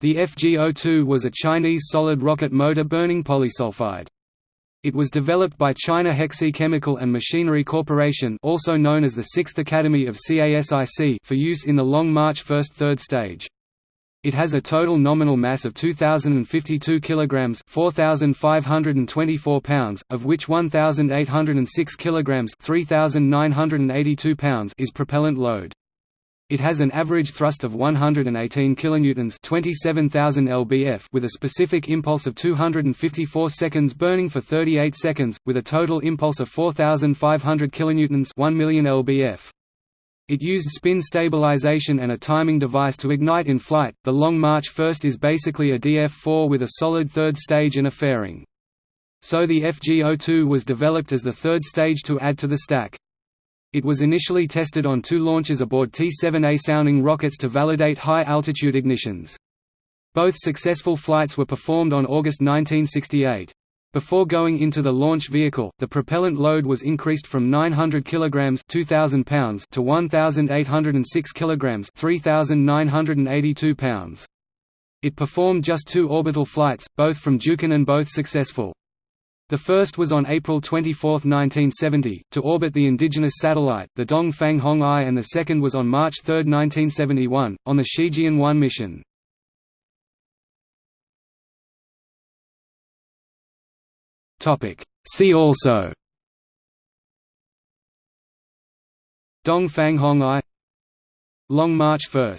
The FG-02 was a Chinese solid rocket motor burning polysulfide. It was developed by China Hexi Chemical and Machinery Corporation also known as the 6th Academy of CASIC for use in the Long March first third stage. It has a total nominal mass of 2052 kilograms, 4524 pounds, of which 1806 kilograms, 3982 pounds is propellant load. It has an average thrust of 118 kilonewtons, 27000 lbf with a specific impulse of 254 seconds burning for 38 seconds with a total impulse of 4500 kilonewtons, 1 million lbf. It used spin stabilization and a timing device to ignite in flight. The Long March First is basically a DF-4 with a solid third stage and a fairing. So the FG-02 was developed as the third stage to add to the stack. It was initially tested on two launches aboard T-7A sounding rockets to validate high-altitude ignitions. Both successful flights were performed on August 1968. Before going into the launch vehicle, the propellant load was increased from 900 kg 2000 pounds to 1806 kg 3982 pounds. It performed just two orbital flights, both from Dukin and both successful. The first was on April 24, 1970, to orbit the indigenous satellite, the Dongfang Hong I and the second was on March 3, 1971, on the Shijian-1 mission. See also. Dongfang Hong I. Long March 1